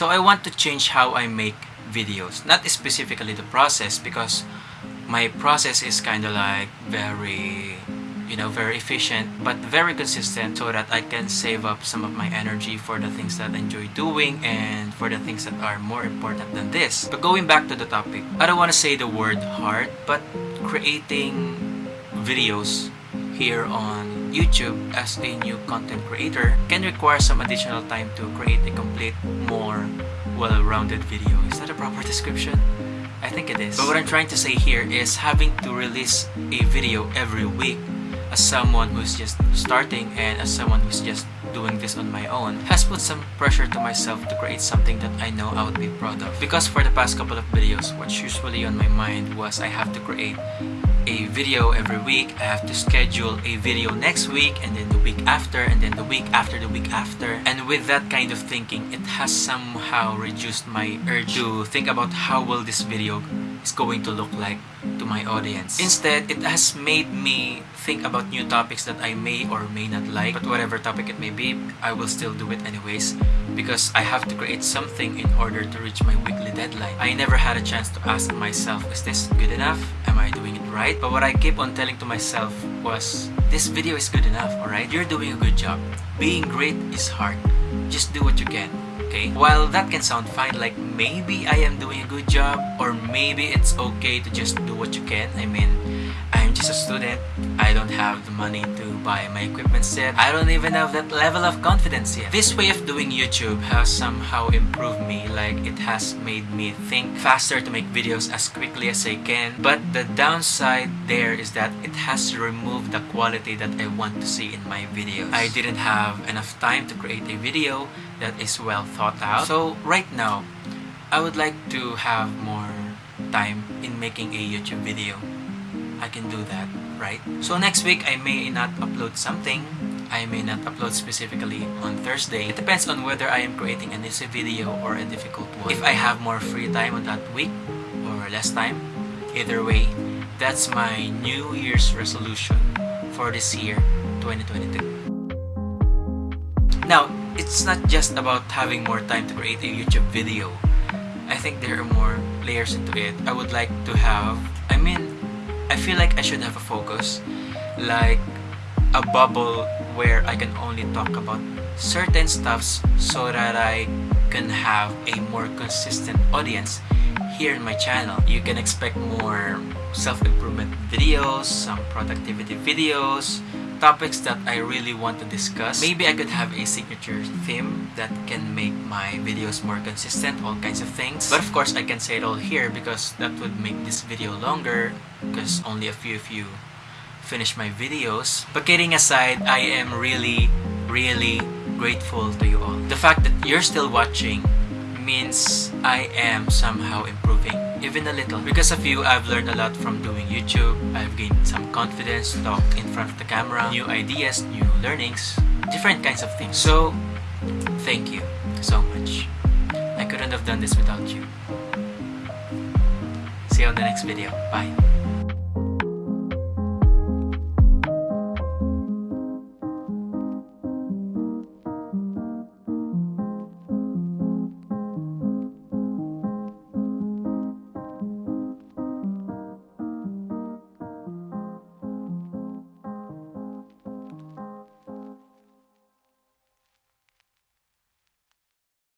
So I want to change how I make videos. Not specifically the process because my process is kind of like very you know very efficient but very consistent so that I can save up some of my energy for the things that I enjoy doing and for the things that are more important than this but going back to the topic I don't want to say the word hard but creating videos here on YouTube as a new content creator can require some additional time to create a complete more well-rounded video is that a proper description I think it is. But what I'm trying to say here is having to release a video every week as someone who's just starting and as someone who's just doing this on my own has put some pressure to myself to create something that I know I would be proud of. Because for the past couple of videos, what's usually on my mind was I have to create a video every week. I have to schedule a video next week and then the week after and then the week after the week after. And with that kind of thinking, it has somehow reduced my urge to think about how will this video is going to look like to my audience. Instead, it has made me think about new topics that I may or may not like. But whatever topic it may be, I will still do it anyways because I have to create something in order to reach my weekly deadline. I never had a chance to ask myself, is this good enough? Am I doing it right? But what I keep on telling to myself was, this video is good enough, alright? You're doing a good job. Being great is hard. Just do what you can okay? While that can sound fine, like maybe I am doing a good job or maybe it's okay to just do what you can. I mean, I'm just a student. I don't have the money to buy my equipment set. I don't even have that level of confidence yet. This way of doing YouTube has somehow improved me. Like it has made me think faster to make videos as quickly as I can. But the downside there is that it has removed the quality that I want to see in my videos. I didn't have enough time to create a video that is well thought out. So right now, I would like to have more time in making a YouTube video. I can do that, right? So next week, I may not upload something. I may not upload specifically on Thursday. It depends on whether I am creating an easy video or a difficult one. If I have more free time on that week or less time, either way, that's my New Year's resolution for this year, 2022. Now, it's not just about having more time to create a YouTube video. I think there are more layers into it. I would like to have, I mean, I feel like I should have a focus, like a bubble where I can only talk about certain stuffs so that I can have a more consistent audience here in my channel. You can expect more self-improvement videos, some productivity videos, topics that I really want to discuss. Maybe I could have a signature theme that can make my videos more consistent, all kinds of things. But of course, I can say it all here because that would make this video longer because only a few of you finish my videos. But kidding aside, I am really, really grateful to you all. The fact that you're still watching means I am somehow improving even a little. Because of you, I've learned a lot from doing YouTube. I've gained some confidence, talk in front of the camera, new ideas, new learnings, different kinds of things. So, thank you so much. I couldn't have done this without you. See you on the next video. Bye.